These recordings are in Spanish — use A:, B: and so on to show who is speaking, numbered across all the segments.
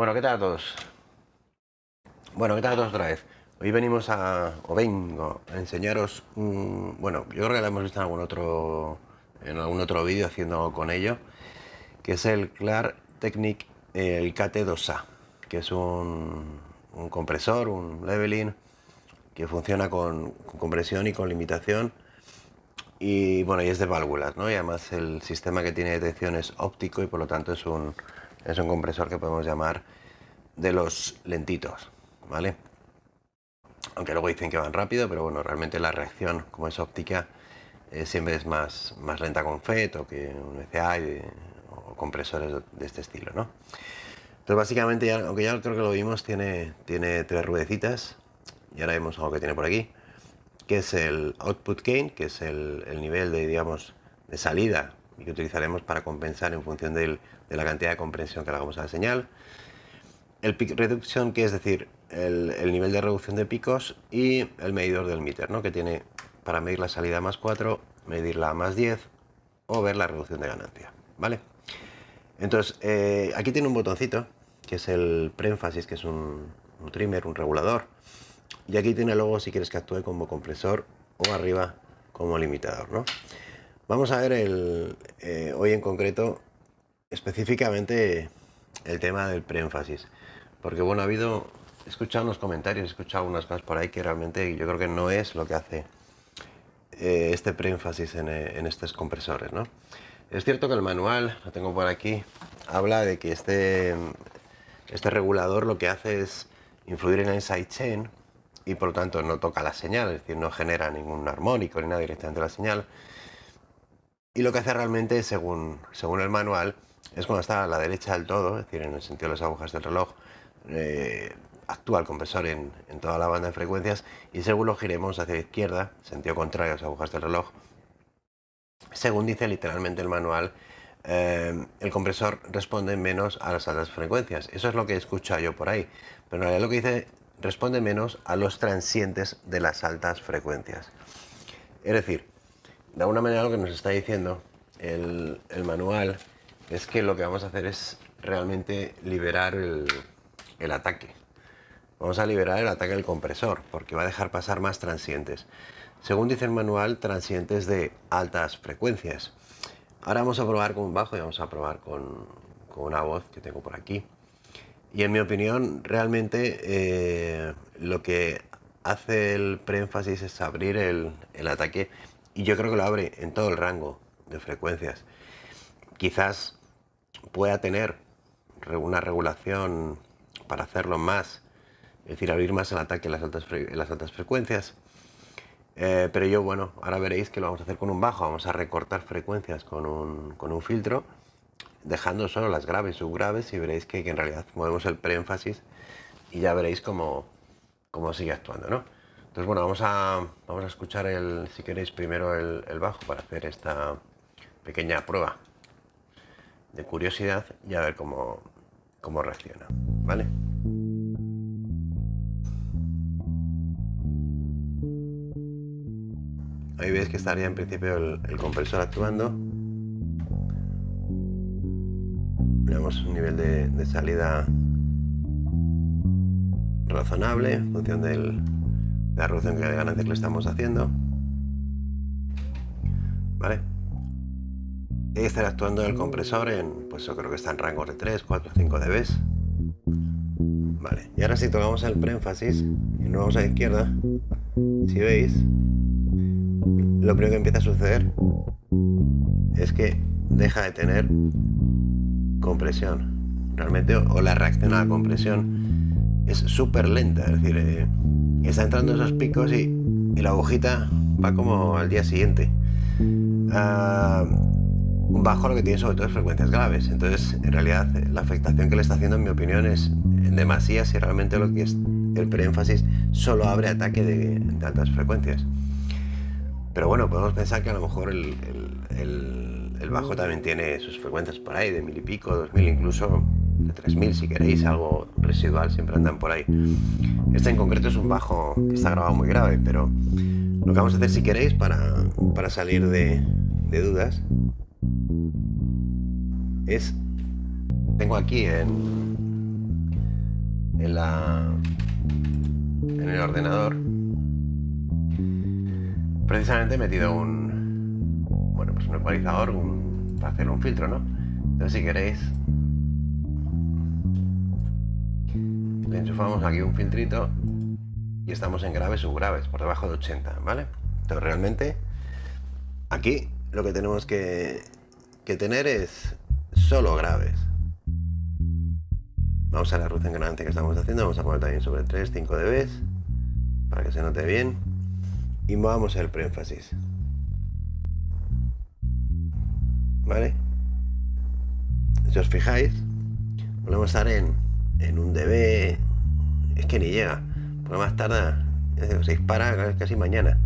A: Bueno, ¿qué tal a todos? Bueno, ¿qué tal a todos otra vez? Hoy venimos a, o vengo a enseñaros bueno, yo creo que lo hemos visto en algún otro, en algún otro vídeo haciendo con ello, que es el Clar Technic, el KT2A, que es un, un compresor, un leveling, que funciona con, con, compresión y con limitación, y bueno, y es de válvulas, ¿no? Y además el sistema que tiene detección es óptico y por lo tanto es un, es un compresor que podemos llamar de los lentitos, ¿vale? Aunque luego dicen que van rápido, pero bueno, realmente la reacción, como es óptica, eh, siempre es más, más lenta con FET o que un ECA o compresores de este estilo, ¿no? Entonces básicamente, aunque ya creo que lo vimos, tiene, tiene tres ruedecitas y ahora vemos algo que tiene por aquí, que es el output gain, que es el, el nivel de, digamos, de salida y que utilizaremos para compensar en función de la cantidad de compresión que le hagamos a la señal. El peak reduction, que es decir, el, el, nivel de reducción de picos y el medidor del meter, ¿no? que tiene para medir la salida más 4, medirla más 10 o ver la reducción de ganancia. ¿vale? Entonces, eh, aquí tiene un botoncito, que es el preénfasis, que es un, un trimmer, un regulador. Y aquí tiene luego si quieres que actúe como compresor o arriba como limitador. ¿no? Vamos a ver el, eh, hoy en concreto específicamente el tema del preénfasis. Porque bueno, ha habido, he escuchado unos comentarios, he escuchado unas cosas por ahí que realmente yo creo que no es lo que hace eh, este preénfasis en, eh, en, estos compresores. ¿no? Es cierto que el manual, lo tengo por aquí, habla de que este, este regulador lo que hace es influir en el sidechain y por lo tanto no toca la señal, es decir, no genera ningún armónico ni nada directamente la señal. Y lo que hace realmente, según, según el manual, es cuando está a la derecha del todo, es decir, en el sentido de las agujas del reloj, eh, actúa el compresor en, en, toda la banda de frecuencias y según lo giremos hacia la izquierda, sentido contrario a las agujas del reloj, según dice literalmente el manual, eh, el compresor responde menos a las altas frecuencias. Eso es lo que he escuchado yo por ahí. Pero en realidad lo que dice, responde menos a los transientes de las altas frecuencias. Es decir, de alguna manera lo que nos está diciendo el, el, manual es que lo que vamos a hacer es realmente liberar el, el, ataque. Vamos a liberar el ataque del compresor porque va a dejar pasar más transientes. Según dice el manual, transientes de altas frecuencias. Ahora vamos a probar con un bajo y vamos a probar con, con una voz que tengo por aquí. Y en mi opinión, realmente eh, lo que hace el preénfasis es abrir el, el ataque y yo creo que lo abre en todo el rango de frecuencias. Quizás pueda tener una regulación para hacerlo más, es decir, abrir más el ataque en las altas, frecuencias. Eh, pero yo, bueno, ahora veréis que lo vamos a hacer con un bajo, vamos a recortar frecuencias con un, filtro, dejando solo las graves subgraves y veréis que, que en realidad movemos el preénfasis y ya veréis cómo, cómo sigue actuando, ¿no? Entonces, bueno, vamos a, vamos a escuchar, el, si queréis, primero el, bajo para hacer esta pequeña prueba de curiosidad y a ver cómo, cómo reacciona, ¿vale? Ahí veis que estaría en principio el, el compresor actuando. Tenemos un nivel de, de salida razonable en función del, la reducción de ganancias que le estamos haciendo. ¿Vale? Y estará actuando el compresor en, pues yo creo que está en rangos de 3, 4, 5 dB. Vale, y ahora si tocamos el preénfasis y nos vamos a la izquierda, si veis, lo primero que empieza a suceder es que deja de tener compresión. Realmente, o la reacción a la compresión es súper lenta, es decir, eh, está entrando esos picos y, y, la agujita va como al día siguiente. Un bajo lo que tiene sobre todo es frecuencias graves. Entonces, en realidad, la afectación que le está haciendo, en mi opinión, es demasiada si realmente lo que es el preénfasis solo abre ataque de, altas frecuencias. Pero bueno, podemos pensar que a lo mejor el, el, el, bajo también tiene sus frecuencias por ahí, de mil y pico, dos mil, incluso de tres mil si queréis, algo residual, siempre andan por ahí. Este en concreto es un bajo que está grabado muy grave, pero lo que vamos a hacer si queréis para, para salir de, dudas es, tengo aquí en, en la en el ordenador precisamente metido un bueno pues un ecualizador para hacer un filtro no entonces si queréis enchufamos aquí un filtrito y estamos en graves subgraves por debajo de 80 vale entonces realmente aquí lo que tenemos que, que tener es solo graves Vamos a la ruta engranaje que estamos haciendo, vamos a poner también sobre 3, 5 dB para que se note bien y movamos el preénfasis. ¿Vale? Si os fijáis, volvemos a estar en, en un dB, es que ni llega, por más tarda, se dispara casi mañana.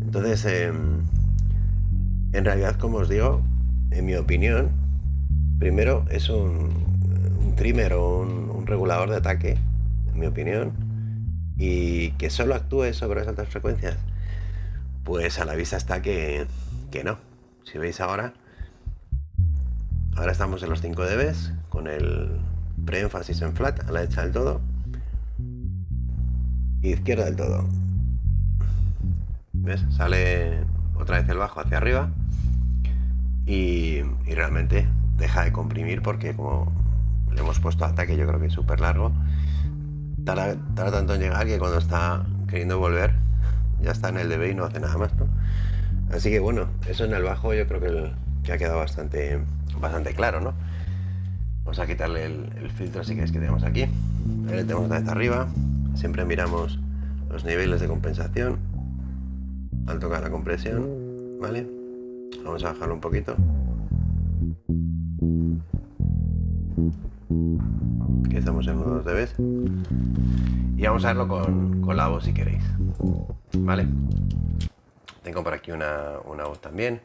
A: Entonces, em, en realidad, como os digo, en mi opinión, primero es un, trimmer o un, regulador de ataque, en mi opinión, y que solo actúe sobre las altas frecuencias, pues a la vista está que, que no. Si veis ahora, ahora estamos en los 5 dB con el preénfasis en flat a la derecha del todo, izquierda del todo. ¿Ves? Sale otra vez el bajo hacia arriba y, y realmente deja de comprimir porque como le hemos puesto ataque, yo creo que es súper largo. Tarda, tanto en llegar que cuando está queriendo volver ya está en el DB y no hace nada más, Así que bueno, eso en el bajo yo creo que, ha quedado bastante, bastante claro, ¿no? Vamos a quitarle el, filtro así que es que tenemos aquí. Tenemos una vez arriba. Siempre miramos los niveles de compensación al tocar la compresión, ¿vale? Vamos a bajarlo un poquito. que estamos en unos dBs y vamos a verlo con, la voz si queréis vale tengo por aquí una, voz también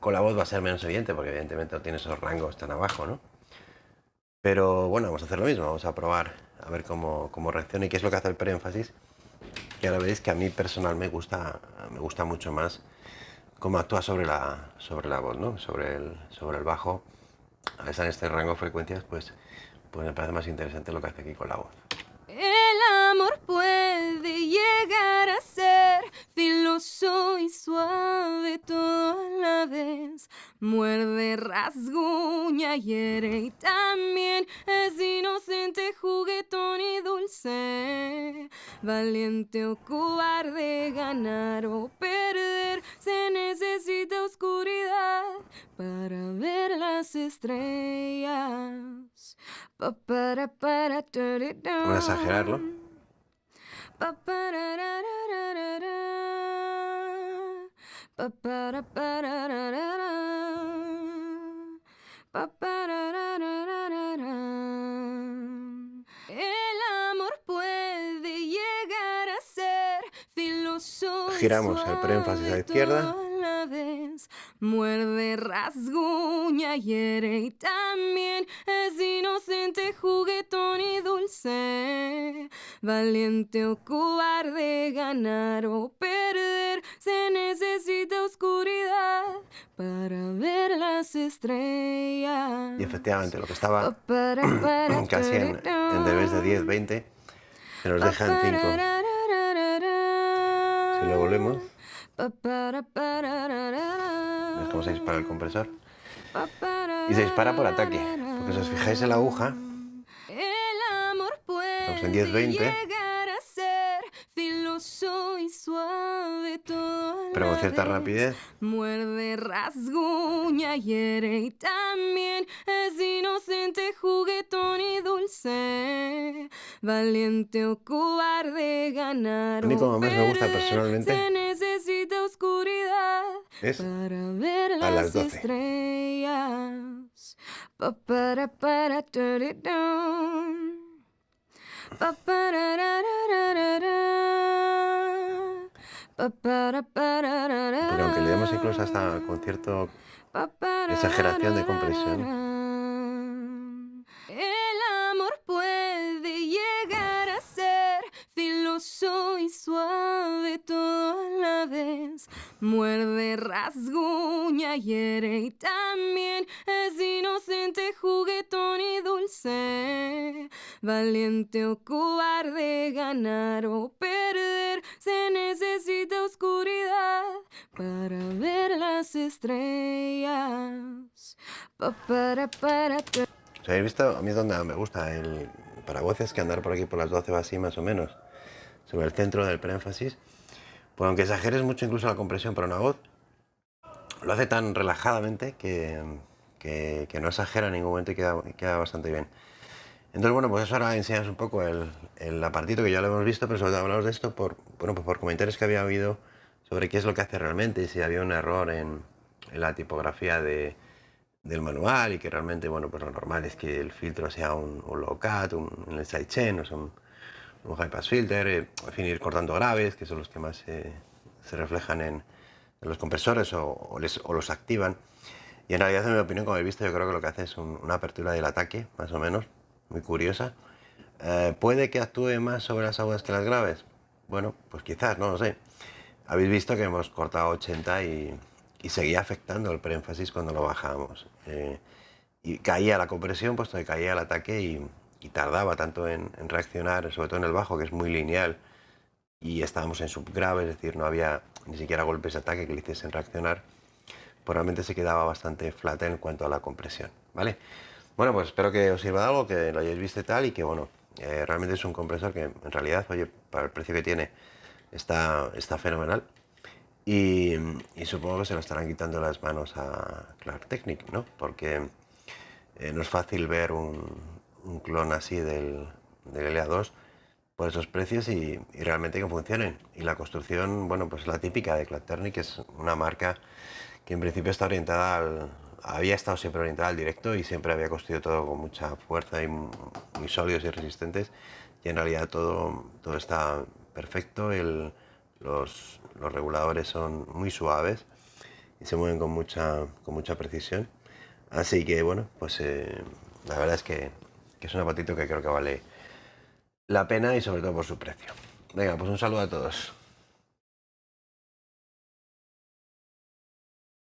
A: con la voz va a ser menos evidente porque evidentemente no tiene esos rangos tan abajo ¿no? pero bueno vamos a hacer lo mismo vamos a probar a ver cómo, cómo reacciona y qué es lo que hace el preénfasis que ahora veréis que a mí personal me gusta me gusta mucho más cómo actúa sobre la, sobre la voz, ¿no? sobre, el, sobre el bajo. A estar en este rango de frecuencias, pues, pues me parece más interesante lo que hace aquí con la voz.
B: Filoso y suave toda la vez. Muerde, rasguña, hiere y también es inocente, juguetón y dulce. Valiente o cobarde, ganar o perder, se necesita oscuridad para ver las estrellas.
A: Voy a exagerarlo.
B: A.
A: Giramos el preénfasis a la izquierda.
B: Muerde, rasguña, hiere y también es inocente, juguetón y dulce. Valiente o cobarde, ganar o perder, se necesita oscuridad para ver las estrellas.
A: Y efectivamente, lo que estaba casi en, en debes de 10, 20, se nos deja en 5. Si lo volvemos. ¿Ves cómo se dispara el compresor? Y se dispara por ataque. Porque si os fijáis en la aguja, estamos en 10-20. Pero con cierta rapidez.
B: Muerde, rasguña, hiere y también es inocente, juguetón y dulce. Valiente o cobarde, ganar.
A: Lo único que más me gusta personalmente
B: oscuridad
A: es
B: para ver
A: a las 12.
B: estrellas. Pa, para, para, Pa, para,
A: Porque aunque le demos incluso hasta con cierta exageración de compresión.
B: El amor puede llegar a ser filoso y suave toda la vez. Muerde, rasguña hiere y también es inocente, juguetón y dulce. Valiente o cobarde, ganar o perder, se necesita oscuridad para ver las estrellas. Pa, para, para, pa.
A: ¿Os habéis visto? A mí es donde me gusta el para voces que andar por aquí por las 12 o así más o menos, sobre el centro del preénfasis. Pues aunque exageres mucho incluso la compresión para una voz, lo hace tan relajadamente que, que, que no exagera en ningún momento y queda, queda, bastante bien. Entonces, bueno, pues eso ahora enseñas un poco el, el apartito que ya lo hemos visto, pero sobre todo hablamos de esto por, bueno, pues por comentarios que había habido sobre qué es lo que hace realmente y si había un error en, en la tipografía de, del manual y que realmente, bueno, pues lo normal es que el filtro sea un, un low cut, un, un sidechain, o sea, un, un high pass filter, eh, en fin, ir cortando graves, que son los que más se reflejan en, en, los compresores o, o, les, o, los activan. Y en realidad, en mi opinión, como habéis visto, yo creo que lo que hace es un, una apertura del ataque, más o menos, muy curiosa. Eh, ¿Puede que actúe más sobre las agudas que las graves? Bueno, pues quizás, no lo sé. Habéis visto que hemos cortado 80 y, y seguía afectando el preénfasis cuando lo bajamos. Eh, y caía la compresión, puesto que caía el ataque y, tardaba tanto en, reaccionar, sobre todo en el bajo, que es muy lineal, y estábamos en subgrave, es decir, no había ni siquiera golpes de ataque que le hiciesen reaccionar, realmente se quedaba bastante flat en cuanto a la compresión, ¿vale? Bueno, pues espero que os sirva de algo, que lo hayáis visto y tal, y que, bueno, eh, realmente es un compresor que en realidad, oye, para el precio que tiene, está, está fenomenal. Y, supongo que se lo estarán quitando las manos a Clark Technic, ¿no? Porque eh, no es fácil ver un, clon así del, del, LA2 por esos precios y, realmente que funcionen. Y la construcción, bueno, pues la típica de Clark Technic, es una marca que en principio está orientada al, había estado siempre orientada al directo y siempre había construido todo con mucha fuerza y muy sólidos y resistentes. Y en realidad todo, todo está perfecto. Los, reguladores son muy suaves y se mueven con mucha, con mucha precisión. Así que bueno, pues eh, la verdad es que, es un apatito que creo que vale la pena y sobre todo por su precio. Venga, pues un saludo a todos.